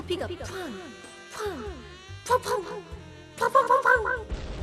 코피가 팡! 팡! 팡팡! 팡 팡팡팡!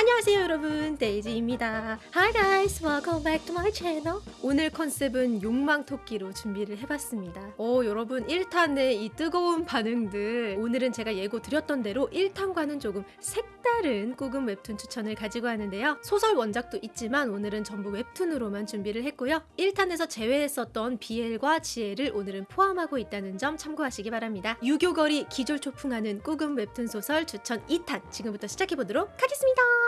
안녕하세요 여러분. 데이지입니다. Hi guys. Welcome back to my channel. 오늘 컨셉은 욕망토끼로 준비를 해봤습니다. 어 여러분 1탄의 이 뜨거운 반응들. 오늘은 제가 예고 드렸던 대로 1탄과는 조금 색다른 꾸금 웹툰 추천을 가지고 하는데요. 소설 원작도 있지만 오늘은 전부 웹툰으로만 준비를 했고요. 1탄에서 제외했었던 BL과 GL을 오늘은 포함하고 있다는 점 참고하시기 바랍니다. 유교거리 기졸초풍하는 꾸금 웹툰 소설 추천 2탄. 지금부터 시작해보도록 하겠습니다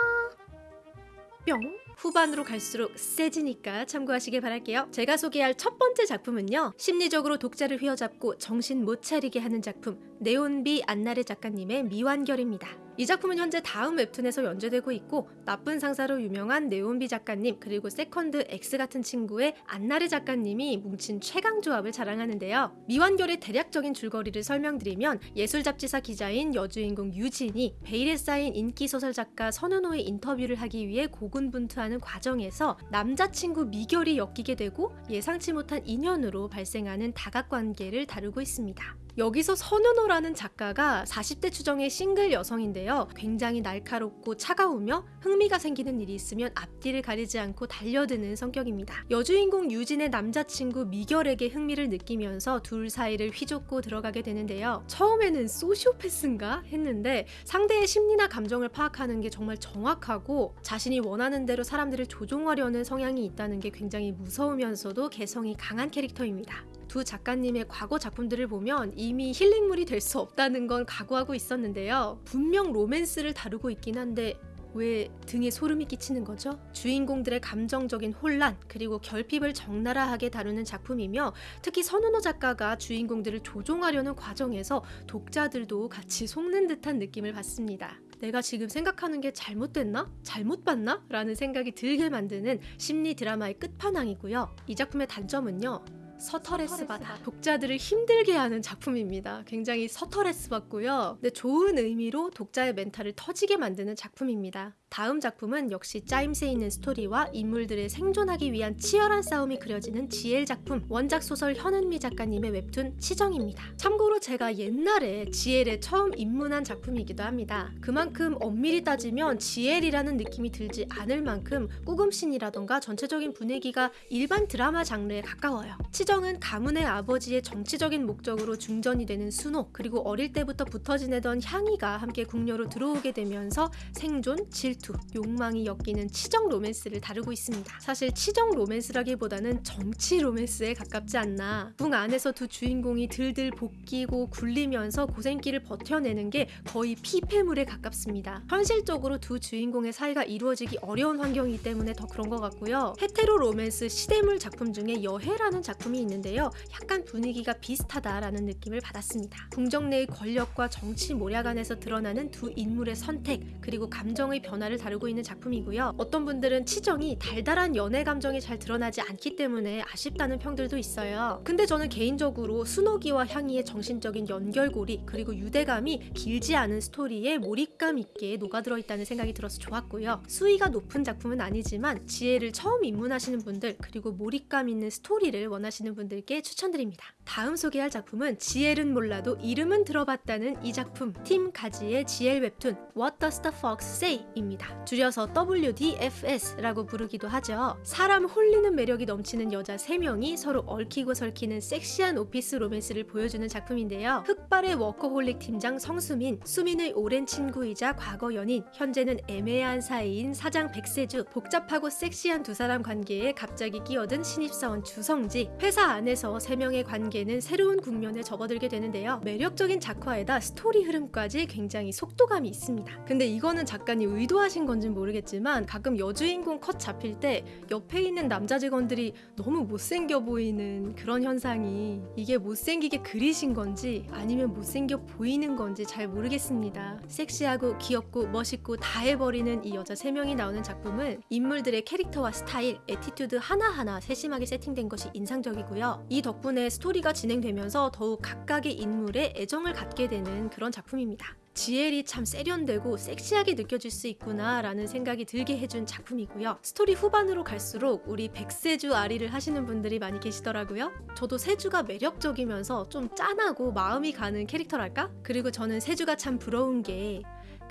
뿅 후반으로 갈수록 세지니까 참고하시길 바랄게요. 제가 소개할 첫 번째 작품은요. 심리적으로 독자를 휘어잡고 정신 못 차리게 하는 작품 네온비 안나래 작가님의 미완결입니다. 이 작품은 현재 다음 웹툰에서 연재되고 있고 나쁜 상사로 유명한 네온비 작가님 그리고 세컨드 X 같은 친구의 안나래 작가님이 뭉친 최강 조합을 자랑하는데요. 미완결의 대략적인 줄거리를 설명드리면 예술 잡지사 기자인 여주인공 유진이 베일에 쌓인 인기 소설 작가 선은호의 인터뷰를 하기 위해 고군분투하는 과정에서 남자친구 미결이 엮이게 되고 예상치 못한 인연으로 발생하는 다각관계를 다루고 있습니다. 여기서 선은호라는 작가가 40대 추정의 싱글 여성인데요. 굉장히 날카롭고 차가우며 흥미가 생기는 일이 있으면 앞뒤를 가리지 않고 달려드는 성격입니다. 여주인공 유진의 남자친구 미결에게 흥미를 느끼면서 둘 사이를 휘젓고 들어가게 되는데요. 처음에는 소시오패스인가 했는데 상대의 심리나 감정을 파악하는 게 정말 정확하고 자신이 원하는 대로 사람들을 조종하려는 성향이 있다는 게 굉장히 무서우면서도 개성이 강한 캐릭터입니다. 두 작가님의 과거 작품들을 보면 이미 힐링물이 될 수 없다는 건 각오하고 있었는데요. 분명 로맨스를 다루고 있긴 한데 왜 등에 소름이 끼치는 거죠? 주인공들의 감정적인 혼란 그리고 결핍을 적나라하게 다루는 작품이며 특히 선은호 작가가 주인공들을 조종하려는 과정에서 독자들도 같이 속는 듯한 느낌을 받습니다. 내가 지금 생각하는 게 잘못됐나? 잘못 봤나? 라는 생각이 들게 만드는 심리 드라마의 끝판왕이고요. 이 작품의 단점은요. 서터레스 받아 독자들을 힘들게 하는 작품입니다. 굉장히 서터레스 받고요. 근데 좋은 의미로 독자의 멘탈을 터지게 만드는 작품입니다. 다음 작품은 역시 짜임새 있는 스토리와 인물들의 생존하기 위한 치열한 싸움이 그려지는 GL 작품 원작 소설 현은미 작가님의 웹툰 치정입니다. 참고로 제가 옛날에 GL에 처음 입문한 작품이기도 합니다. 그만큼 엄밀히 따지면 GL이라는 느낌이 들지 않을 만큼 꾸금신이라던가 전체적인 분위기가 일반 드라마 장르에 가까워요. 치정은 가문의 아버지의 정치적인 목적으로 중전이 되는 순호 그리고 어릴 때부터 붙어 지내던 향이가 함께 궁녀로 들어오게 되면서 생존, 질투 질투, 욕망이 엮이는 치정 로맨스를 다루고 있습니다. 사실 치정 로맨스라기보다는 정치 로맨스에 가깝지 않나. 궁 안에서 두 주인공이 들들 볶이고 굴리면서 고생길을 버텨내는 게 거의 피폐물에 가깝습니다. 현실적으로 두 주인공의 사이가 이루어지기 어려운 환경이기 때문에 더 그런 것 같고요. hetero 로맨스 시대물 작품 중에 여해라는 작품이 있는데요. 약간 분위기가 비슷하다라는 느낌을 받았습니다. 궁정 내의 권력과 정치 모략 안에서 드러나는 두 인물의 선택 그리고 감정의 변화를 문화를 다루고 있는 작품이고요. 어떤 분들은 치정이 달달한 연애 감정이 잘 드러나지 않기 때문에 아쉽다는 평들도 있어요. 근데 저는 개인적으로 순옥이와 향이의 정신적인 연결고리 그리고 유대감이 길지 않은 스토리에 몰입감 있게 녹아들어 있다는 생각이 들어서 좋았고요. 수위가 높은 작품은 아니지만 지혜를 처음 입문하시는 분들 그리고 몰입감 있는 스토리를 원하시는 분들께 추천드립니다. 다음 소개할 작품은 지엘은 몰라도 이름은 들어봤다는 이 작품 팀 가지의 지엘 웹툰 What Does the Fox Say?입니다. 있습니다. 줄여서 WDFS라고 부르기도 하죠. 사람 홀리는 매력이 넘치는 여자 3명이 서로 얽히고 설키는 섹시한 오피스 로맨스를 보여주는 작품인데요. 흑발의 워커홀릭 팀장 성수민, 수민의 오랜 친구이자 과거 연인, 현재는 애매한 사이인 사장 백세주, 복잡하고 섹시한 두 사람 관계에 갑자기 끼어든 신입사원 주성지, 회사 안에서 3명의 관계는 새로운 국면에 접어들게 되는데요. 매력적인 작화에다 스토리 흐름까지 굉장히 속도감이 있습니다. 근데 이거는 작가님 의도하신 하신 건진 모르겠지만 가끔 여주인공 컷 잡힐 때 옆에 있는 남자 직원들이 너무 못생겨 보이는 그런 현상이 이게 못생기게 그리신 건지 아니면 못생겨 보이는 건지 잘 모르겠습니다. 섹시하고 귀엽고 멋있고 다 해버리는 이 여자 3명이 나오는 작품은 인물들의 캐릭터와 스타일, attitude 하나하나 세심하게 세팅된 것이 인상적이고요. 이 덕분에 스토리가 진행되면서 더욱 각각의 인물에 애정을 갖게 되는 그런 작품입니다. GL이 참 세련되고 섹시하게 느껴질 수 있구나 라는 생각이 들게 해준 작품이고요. 스토리 후반으로 갈수록 우리 백세주 앓이를 하시는 분들이 많이 계시더라고요. 저도 세주가 매력적이면서 좀 짠하고 마음이 가는 캐릭터랄까? 그리고 저는 세주가 참 부러운 게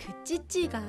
그 찌찌가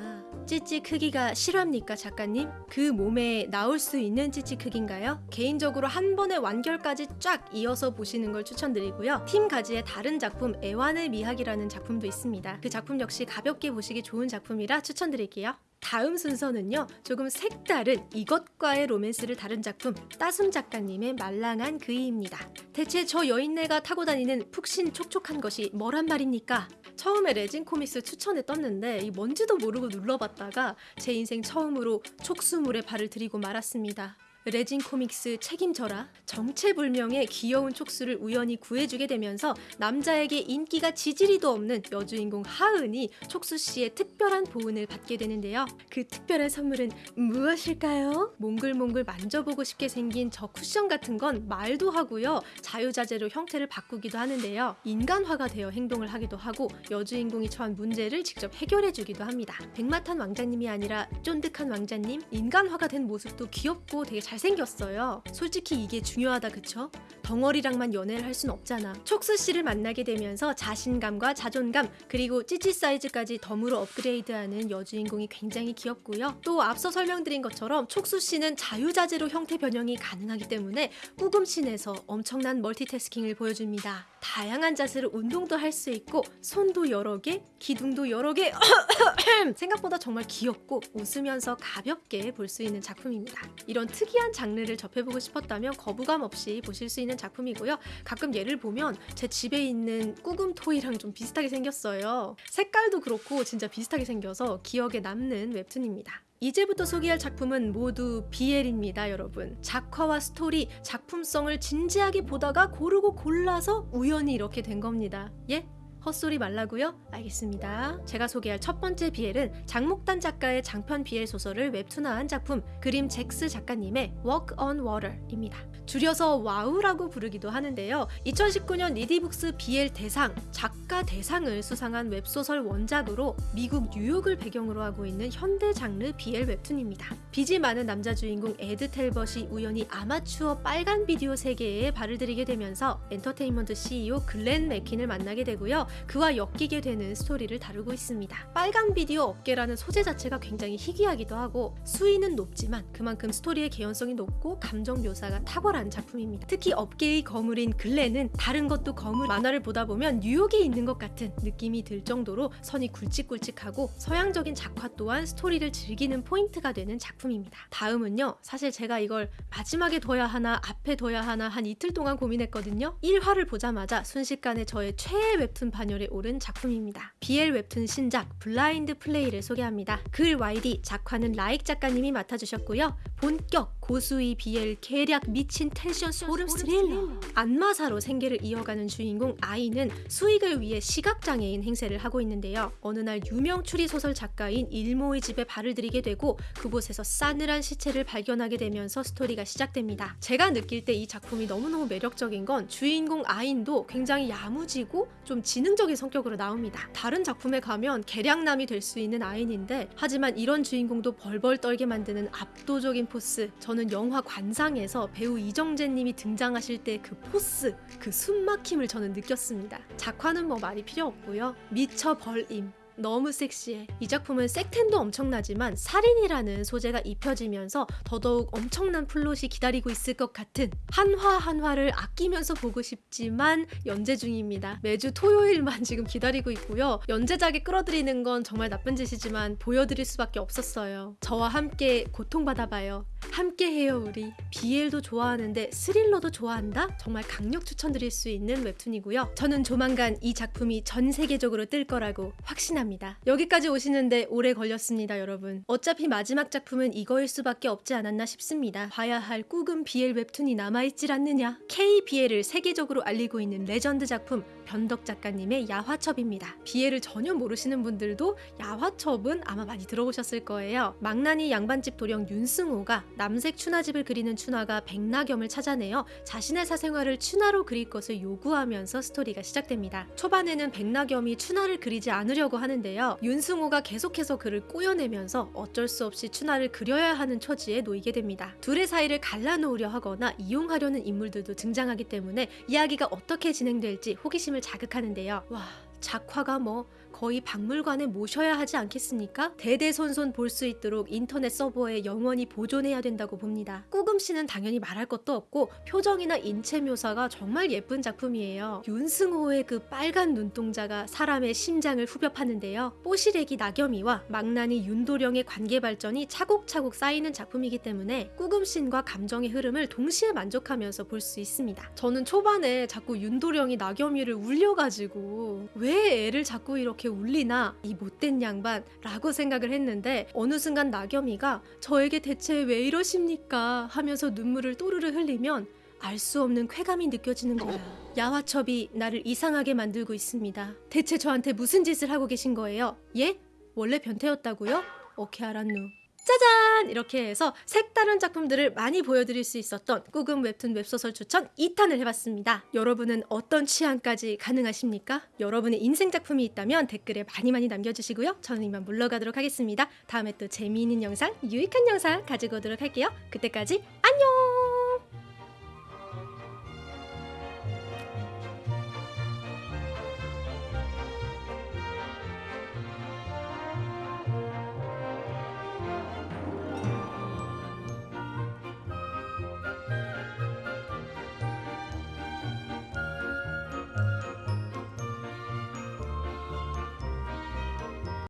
찌찌 크기가 실합니까 작가님? 그 몸에 나올 수 있는 찌찌 크기인가요? 개인적으로 한 번에 완결까지 쫙 이어서 보시는 걸 추천드리고요. 팀 가지의 다른 작품 애완의 미학이라는 작품도 있습니다. 그 작품 역시 가볍게 보시기 좋은 작품이라 추천드릴게요. 다음 순서는요 조금 색다른 이것과의 로맨스를 다룬 작품 따순 작가님의 말랑한 그이입니다 대체 저 여인네가 타고 다니는 푹신 촉촉한 것이 뭐란 말입니까? 처음에 레진 코믹스 추천에 떴는데 이 뭔지도 모르고 눌러봤다가 제 인생 처음으로 촉수물에 발을 들이고 말았습니다 레진 코믹스 책임져라 정체불명의 귀여운 촉수를 우연히 구해주게 되면서 남자에게 인기가 지지리도 없는 여주인공 하은이 촉수 씨의 특별한 보은을 받게 되는데요. 그 특별한 선물은 무엇일까요? 몽글몽글 만져보고 싶게 생긴 저 쿠션 같은 건 말도 하고요. 자유자재로 형태를 바꾸기도 하는데요. 인간화가 되어 행동을 하기도 하고 여주인공이 처한 문제를 직접 해결해주기도 합니다. 백마탄 왕자님이 아니라 쫀득한 왕자님 인간화가 된 모습도 귀엽고 되게 잘 생겼어요. 솔직히 이게 중요하다 그쵸? 덩어리랑만 연애를 할 순 없잖아. 촉수 씨를 만나게 되면서 자신감과 자존감 그리고 찌찌 사이즈까지 덤으로 업그레이드하는 여주인공이 굉장히 귀엽고요. 또 앞서 설명드린 것처럼 촉수 씨는 자유자재로 형태 변형이 가능하기 때문에 꾸금신에서 엄청난 멀티태스킹을 보여줍니다. 다양한 자세로 운동도 할 수 있고 손도 여러 개, 기둥도 여러 개. 생각보다 정말 귀엽고 웃으면서 가볍게 볼 수 있는 작품입니다. 이런 특이한 장르를 접해보고 싶었다면 거부감 없이 보실 수 있는 작품이고요. 가끔 얘를 보면 제 집에 있는 꾸금 toy랑 좀 비슷하게 생겼어요. 색깔도 그렇고 진짜 비슷하게 생겨서 기억에 남는 웹툰입니다. 이제부터 소개할 작품은 모두 BL입니다, 여러분. 작화와 스토리, 작품성을 진지하게 보다가 고르고 골라서 우연히 이렇게 된 겁니다. 예? 헛소리 말라고요? 알겠습니다. 제가 소개할 첫 번째 BL은 장목단 작가의 장편 BL 소설을 웹툰화한 작품 그림 잭스 작가님의 Walk on Water입니다. 줄여서 와우라고 부르기도 하는데요. 2019년 리디북스 BL 대상 작가 대상을 수상한 웹소설 원작으로 미국 뉴욕을 배경으로 하고 있는 현대 장르 BL 웹툰입니다. 빚이 많은 남자 주인공 에드 텔벗이 우연히 아마추어 빨간 비디오 세계에 발을 들이게 되면서 엔터테인먼트 CEO 글렌 맥킨을 만나게 되고요. 그와 엮이게 되는 스토리를 다루고 있습니다. 빨간 비디오 업계라는 소재 자체가 굉장히 희귀하기도 하고 수위는 높지만 그만큼 스토리의 개연성이 높고 감정 묘사가 탁월한 작품입니다. 특히 업계의 거물인 글렌은 다른 것도 거물 만화를 보다 보면 뉴욕에 있는 것 같은 느낌이 들 정도로 선이 굵직굵직하고 서양적인 작화 또한 스토리를 즐기는 포인트가 되는 작품입니다. 다음은요. 사실 제가 이걸 마지막에 둬야 하나 앞에 둬야 하나 한 이틀 동안 고민했거든요. 1화를 보자마자 순식간에 저의 최애 웹툰 반열에 오른 작품입니다. BL 웹툰 신작 블라인드 플레이를 소개합니다. 글 YD 작화는 라익 작가님이 맡아주셨고요. 본격 고수의 BL 계략 미친 텐션 소름 스릴러 안마사로 생계를 이어가는 주인공 아인은 수익을 위해 시각장애인 행세를 하고 있는데요. 어느 날 유명 추리소설 작가인 일모의 집에 발을 들이게 되고 그곳에서 싸늘한 시체를 발견하게 되면서 스토리가 시작됩니다. 제가 느낄 때 이 작품이 너무너무 매력적인 건 주인공 아인도 굉장히 야무지고 좀 지능적인 성격으로 나옵니다. 다른 작품에 가면 계략남이 될 수 있는 아이인데 하지만 이런 주인공도 벌벌 떨게 만드는 압도적인 포스 저는 영화 관상에서 배우 이정재님이 등장하실 때 그 포스 그 숨막힘을 저는 느꼈습니다. 작화는 뭐 말이 필요 없고요. 미쳐버림 너무 섹시해. 이 작품은 섹텐도 엄청나지만 살인이라는 소재가 입혀지면서 더더욱 엄청난 플롯이 기다리고 있을 것 같은 한 화 한 화를 아끼면서 보고 싶지만 연재 중입니다. 매주 토요일만 지금 기다리고 있고요. 연재작에 끌어들이는 건 정말 나쁜 짓이지만 보여드릴 수밖에 없었어요. 저와 함께 고통받아봐요. 함께해요 우리. BL도 좋아하는데 스릴러도 좋아한다? 정말 강력 추천드릴 수 있는 웹툰이고요. 저는 조만간 이 작품이 전 세계적으로 뜰 거라고 확신합니다. 여기까지 오시는데 오래 걸렸습니다, 여러분. 어차피 마지막 작품은 이거일 수밖에 없지 않았나 싶습니다. 봐야 할 꾸금 BL 웹툰이 남아있질 않느냐? KBL을 세계적으로 알리고 있는 레전드 작품 변덕 작가님의 야화첩입니다. BL을 전혀 모르시는 분들도 야화첩은 아마 많이 들어보셨을 거예요. 망나니 양반집 도령 윤승호가 남색 춘화집을 그리는 춘화가 백나겸을 찾아내어 자신의 사생활을 춘화로 그릴 것을 요구하면서 스토리가 시작됩니다. 초반에는 백나겸이 춘화를 그리지 않으려고 하는데 했는데요. 윤승호가 계속해서 그를 꼬여내면서 어쩔 수 없이 춘하를 그려야 하는 처지에 놓이게 됩니다. 둘의 사이를 갈라놓으려 하거나 이용하려는 인물들도 등장하기 때문에 이야기가 어떻게 진행될지 호기심을 자극하는데요. 와, 작화가 뭐 거의 박물관에 모셔야 하지 않겠습니까? 대대손손 볼 수 있도록 인터넷 서버에 영원히 보존해야 된다고 봅니다. 꾸금 씨는 당연히 말할 것도 없고 표정이나 인체 묘사가 정말 예쁜 작품이에요. 윤승호의 그 빨간 눈동자가 사람의 심장을 후벼 파는데요. 뽀시래기 나겸이와 망나니 윤도령의 관계 발전이 차곡차곡 쌓이는 작품이기 때문에 꾸금씬과 감정의 흐름을 동시에 만족하면서 볼 수 있습니다. 저는 초반에 자꾸 윤도령이 나겸이를 울려가지고 왜 애를 자꾸 이렇게 울리나 이 못된 양반 라고 생각을 했는데 어느 순간 나겸이가 저에게 대체 왜 이러십니까 하면서 눈물을 또르르 흘리면 알 수 없는 쾌감이 느껴지는 거야. 야화첩이 나를 이상하게 만들고 있습니다. 대체 저한테 무슨 짓을 하고 계신 거예요? 예? 원래 변태였다고요? 오케이 알았누. 짜잔! 이렇게 해서 색다른 작품들을 많이 보여드릴 수 있었던 꾸금 웹툰 웹소설 추천 2탄을 해봤습니다. 여러분은 어떤 취향까지 가능하십니까? 여러분의 인생 작품이 있다면 댓글에 많이 많이 남겨주시고요. 저는 이만 물러가도록 하겠습니다. 다음에 또 재미있는 영상, 유익한 영상 가지고 오도록 할게요. 그때까지 안녕!